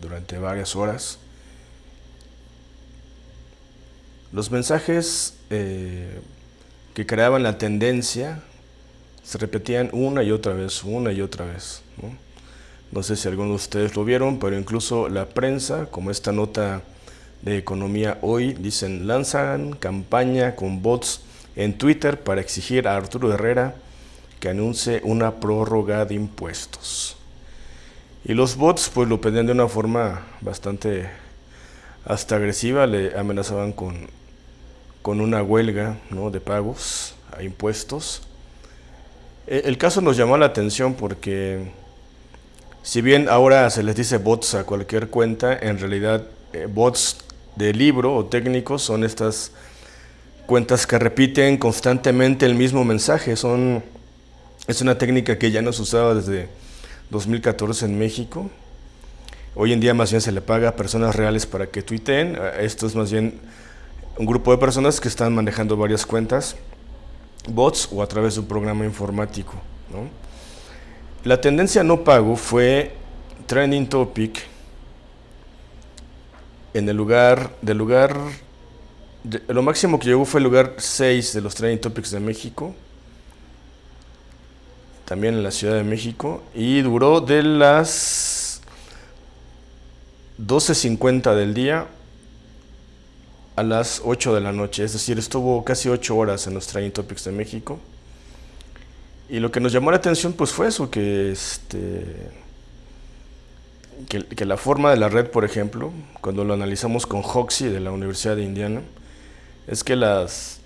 durante varias horas. Los mensajes eh, que creaban la tendencia se repetían una y otra vez, una y otra vez. ¿no? sé si algunos de ustedes lo vieron, pero incluso la prensa, como esta nota de Economía Hoy, dicen, lanzan campaña con bots en Twitter para exigir a Arturo Herrera que anuncie una prórroga de impuestos. Y los bots pues lo pedían de una forma bastante hasta agresiva, le amenazaban con, con una huelga ¿no? de pagos a impuestos. E, el caso nos llamó la atención porque si bien ahora se les dice bots a cualquier cuenta, en realidad eh, bots de libro o técnicos son estas cuentas que repiten constantemente el mismo mensaje. Son, es una técnica que ya no se usaba desde 2014 en México. Hoy en día más bien se le paga a personas reales para que tuiteen. Esto es más bien un grupo de personas que están manejando varias cuentas, bots o a través de un programa informático. La tendencia no pago fue trending topic en el lugar, del lugar, lo máximo que llegó fue el lugar 6 de los trending topics de México también en la Ciudad de México, y duró de las 12.50 del día a las 8 de la noche, es decir, estuvo casi 8 horas en los Training Topics de México. Y lo que nos llamó la atención pues fue eso, que, este, que, que la forma de la red, por ejemplo, cuando lo analizamos con Hoxie de la Universidad de Indiana, es que las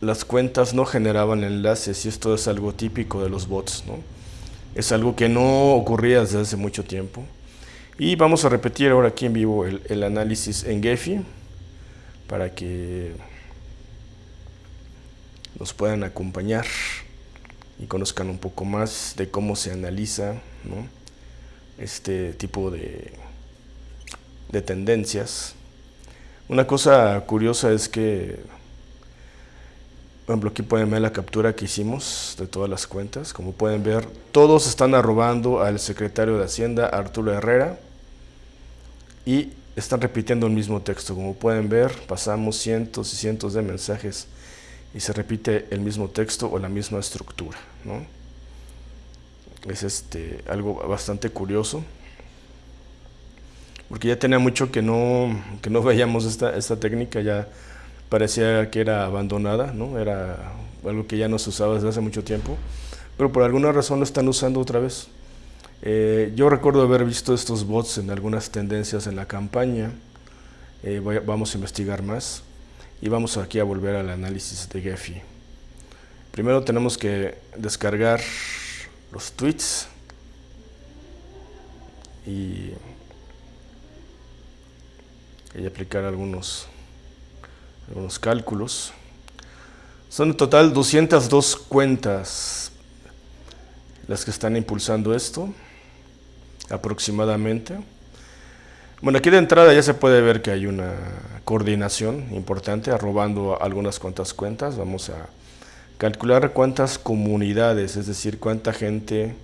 las cuentas no generaban enlaces y esto es algo típico de los bots, ¿no? Es algo que no ocurría desde hace mucho tiempo. Y vamos a repetir ahora aquí en vivo el, análisis en Gephi para que nos puedan acompañar y conozcan un poco más de cómo se analiza este tipo de, de tendencias. Una cosa curiosa es que por ejemplo, aquí pueden ver la captura que hicimos de todas las cuentas. Como pueden ver, todos están arrobando al secretario de Hacienda, Arturo Herrera, y están repitiendo el mismo texto. Como pueden ver, pasamos cientos y cientos de mensajes y se repite el mismo texto o la misma estructura. ¿no? Es este, algo bastante curioso, porque ya tenía mucho que no, que no veíamos esta, esta técnica, ya parecía que era abandonada, ¿no? era algo que ya no se usaba desde hace mucho tiempo, pero por alguna razón lo están usando otra vez. Eh, yo recuerdo haber visto estos bots en algunas tendencias en la campaña, eh, vamos a investigar más y vamos aquí a volver al análisis de Gephi. Primero tenemos que descargar los tweets y, y aplicar algunos algunos cálculos. Son en total 202 cuentas las que están impulsando esto, aproximadamente. Bueno, aquí de entrada ya se puede ver que hay una coordinación importante, arrobando algunas cuantas cuentas. Vamos a calcular cuántas comunidades, es decir, cuánta gente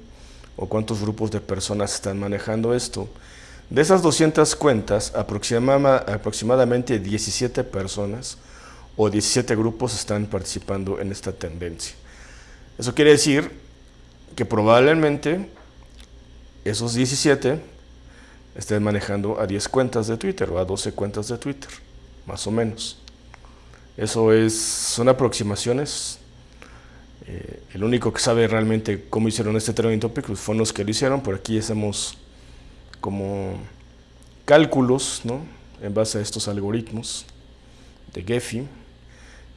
o cuántos grupos de personas están manejando esto. De esas 200 cuentas, aproximadamente 17 personas o 17 grupos están participando en esta tendencia. Eso quiere decir que probablemente esos 17 estén manejando a 10 cuentas de Twitter o a 12 cuentas de Twitter, más o menos. Eso es, son aproximaciones. Eh, el único que sabe realmente cómo hicieron este trending topic pues, fueron los que lo hicieron, por aquí hacemos como cálculos ¿no? en base a estos algoritmos de Gephi,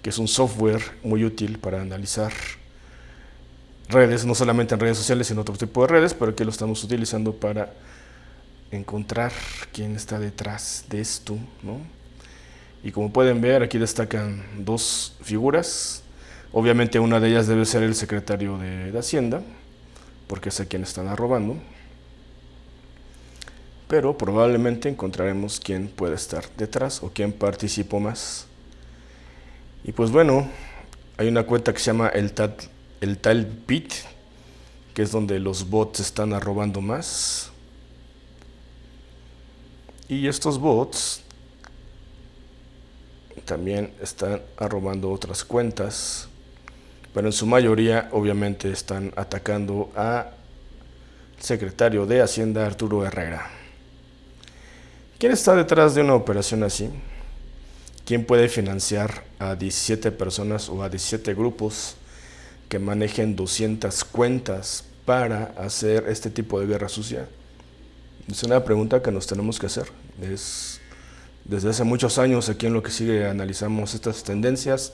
que es un software muy útil para analizar redes, no solamente en redes sociales, sino otro tipo de redes, pero que lo estamos utilizando para encontrar quién está detrás de esto. ¿no? Y como pueden ver, aquí destacan dos figuras. Obviamente una de ellas debe ser el secretario de, Hacienda, porque es a quien están arrobando pero probablemente encontraremos quién puede estar detrás o quién participó más. Y pues bueno, hay una cuenta que se llama el tal, el tal que es donde los bots están arrobando más. Y estos bots también están arrobando otras cuentas, pero en su mayoría obviamente están atacando a secretario de Hacienda Arturo Herrera. ¿Quién está detrás de una operación así? ¿Quién puede financiar a 17 personas o a 17 grupos que manejen 200 cuentas para hacer este tipo de guerra sucia? Es una pregunta que nos tenemos que hacer. Es, desde hace muchos años aquí en lo que sigue analizamos estas tendencias,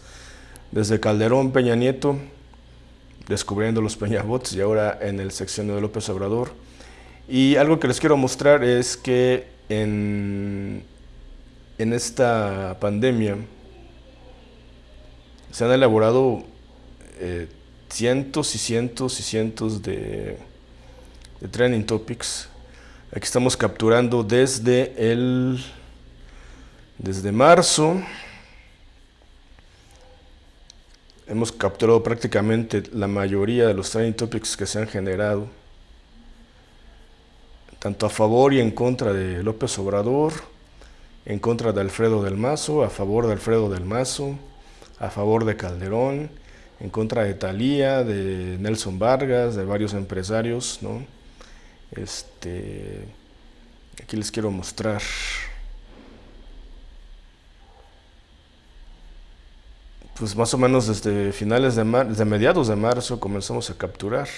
desde Calderón, Peña Nieto, descubriendo los Peñabots y ahora en el sección de López Obrador. Y algo que les quiero mostrar es que en, esta pandemia se han elaborado eh, cientos y cientos y cientos de, de trending topics. Aquí estamos capturando desde el desde marzo hemos capturado prácticamente la mayoría de los trending topics que se han generado tanto a favor y en contra de López Obrador en contra de Alfredo del Mazo, a favor de Alfredo del Mazo, a favor de Calderón, en contra de Talía, de Nelson Vargas, de varios empresarios, ¿no? Este, aquí les quiero mostrar. Pues más o menos desde finales de, desde mediados de marzo comenzamos a capturar.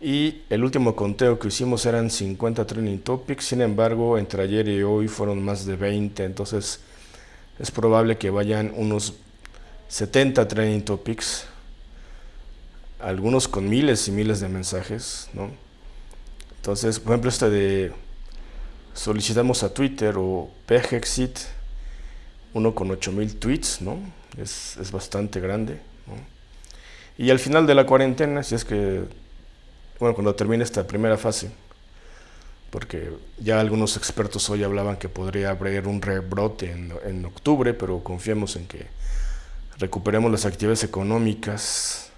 Y el último conteo que hicimos eran 50 training topics, sin embargo, entre ayer y hoy fueron más de 20, entonces es probable que vayan unos 70 training topics, algunos con miles y miles de mensajes, ¿no? Entonces, por ejemplo, este de solicitamos a Twitter o PGEXIT, uno con 8000 tweets, ¿no? Es, es bastante grande, ¿no? Y al final de la cuarentena, si es que bueno, cuando termine esta primera fase, porque ya algunos expertos hoy hablaban que podría haber un rebrote en, en octubre, pero confiemos en que recuperemos las actividades económicas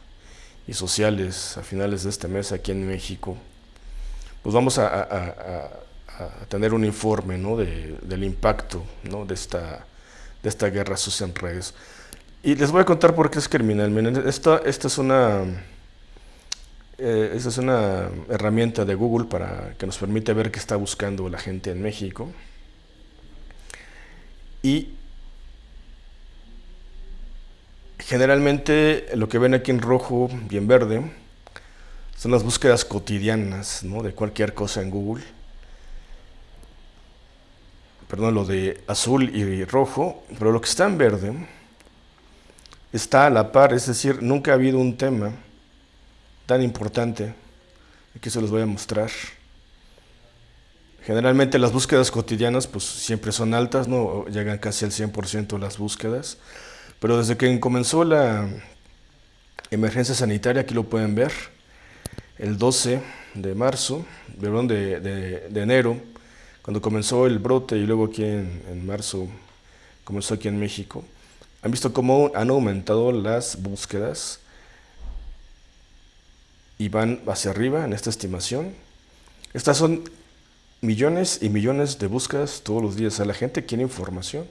y sociales a finales de este mes aquí en México, pues vamos a, a, a, tener un informe ¿no? de, del impacto ¿no? de, esta, de esta guerra sucia en redes. Y les voy a contar por qué es criminal. Miren, esta, esta es una eh, esa es una herramienta de Google para que nos permite ver qué está buscando la gente en México. Y generalmente lo que ven aquí en rojo y en verde son las búsquedas cotidianas ¿no? de cualquier cosa en Google. Perdón, lo de azul y rojo, pero lo que está en verde está a la par, es decir, nunca ha habido un tema tan importante. Aquí se los voy a mostrar. Generalmente las búsquedas cotidianas pues siempre son altas, no llegan casi al 100% las búsquedas, pero desde que comenzó la emergencia sanitaria, aquí lo pueden ver, el 12 de marzo, perdón, de, de, enero, cuando comenzó el brote y luego aquí en, en marzo comenzó aquí en México, han visto cómo han aumentado las búsquedas y van hacia arriba en esta estimación. Estas son millones y millones de búsquedas todos los días. a la gente quiere información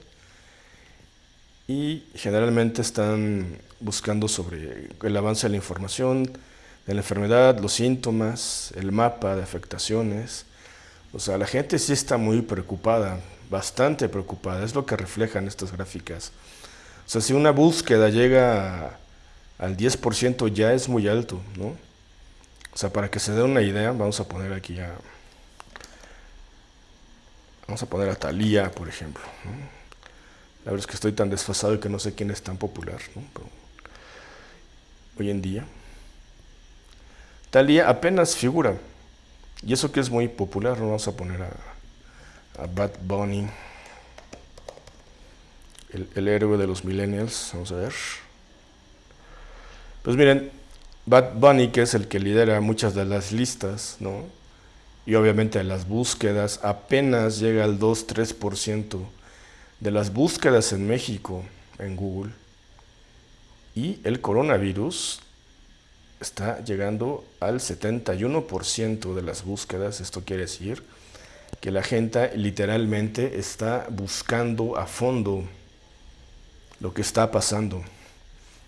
y generalmente están buscando sobre el avance de la información, de la enfermedad, los síntomas, el mapa de afectaciones. O sea, la gente sí está muy preocupada, bastante preocupada, es lo que reflejan estas gráficas. O sea, si una búsqueda llega al 10% ya es muy alto, ¿no? O sea, para que se dé una idea, vamos a poner aquí a... Vamos a poner a Thalía, por ejemplo. La verdad es que estoy tan desfasado que no sé quién es tan popular, ¿no? hoy en día. Thalía apenas figura. Y eso que es muy popular, ¿no? vamos a poner a, a Bad Bunny, el héroe de los millennials, vamos a ver. Pues miren, Bad Bunny, que es el que lidera muchas de las listas, ¿no? Y obviamente las búsquedas, apenas llega al 2-3% de las búsquedas en México en Google. Y el coronavirus está llegando al 71% de las búsquedas, esto quiere decir que la gente literalmente está buscando a fondo lo que está pasando.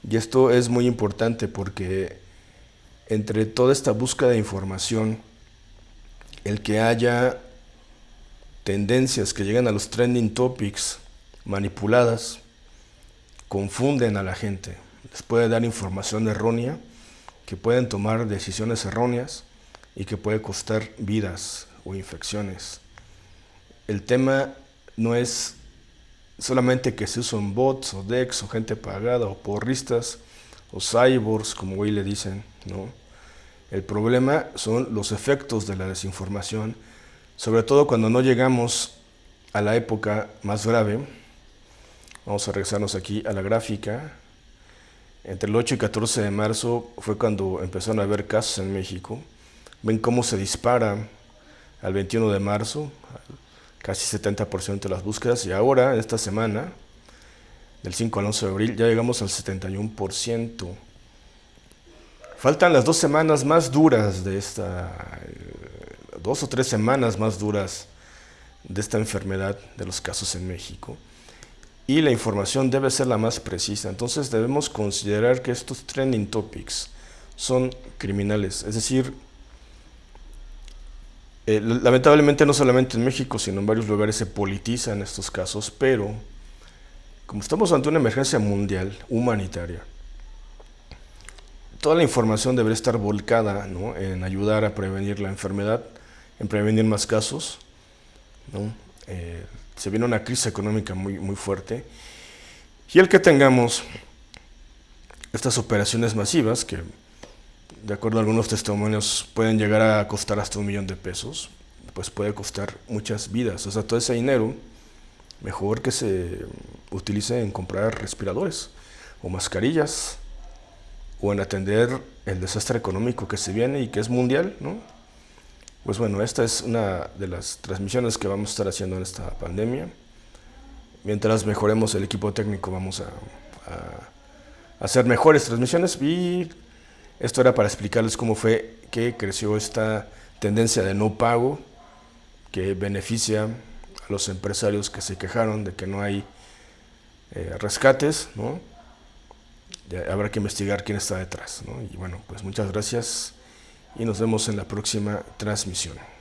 Y esto es muy importante porque entre toda esta búsqueda de información, el que haya tendencias que llegan a los trending topics manipuladas, confunden a la gente, les puede dar información errónea, que pueden tomar decisiones erróneas y que puede costar vidas o infecciones. El tema no es solamente que se usan bots o decks o gente pagada o porristas o cyborgs como hoy le dicen, ¿no? El problema son los efectos de la desinformación, sobre todo cuando no llegamos a la época más grave. Vamos a regresarnos aquí a la gráfica. Entre el 8 y 14 de marzo fue cuando empezaron a haber casos en México. Ven cómo se dispara al 21 de marzo, casi 70% de las búsquedas, y ahora, esta semana, del 5 al 11 de abril, ya llegamos al 71%. Faltan las dos semanas más duras de esta, dos o tres semanas más duras de esta enfermedad de los casos en México. Y la información debe ser la más precisa. Entonces debemos considerar que estos trending topics son criminales. Es decir, eh, lamentablemente no solamente en México, sino en varios lugares se politizan estos casos, pero como estamos ante una emergencia mundial, humanitaria, toda la información debería estar volcada en ayudar a prevenir la enfermedad, en prevenir más casos. Eh, se viene una crisis económica muy, muy fuerte y el que tengamos estas operaciones masivas que de acuerdo a algunos testimonios, pueden llegar a costar hasta un millón de pesos, pues puede costar muchas vidas. O sea, todo ese dinero, mejor que se utilice en comprar respiradores o mascarillas o en atender el desastre económico que se viene y que es mundial, ¿no? Pues bueno, esta es una de las transmisiones que vamos a estar haciendo en esta pandemia. Mientras mejoremos el equipo técnico, vamos a, hacer mejores transmisiones y esto era para explicarles cómo fue que creció esta tendencia de no pago que beneficia a los empresarios que se quejaron de que no hay eh, rescates, ¿no? Habrá que investigar quién está detrás. Y bueno, pues muchas gracias y nos vemos en la próxima transmisión.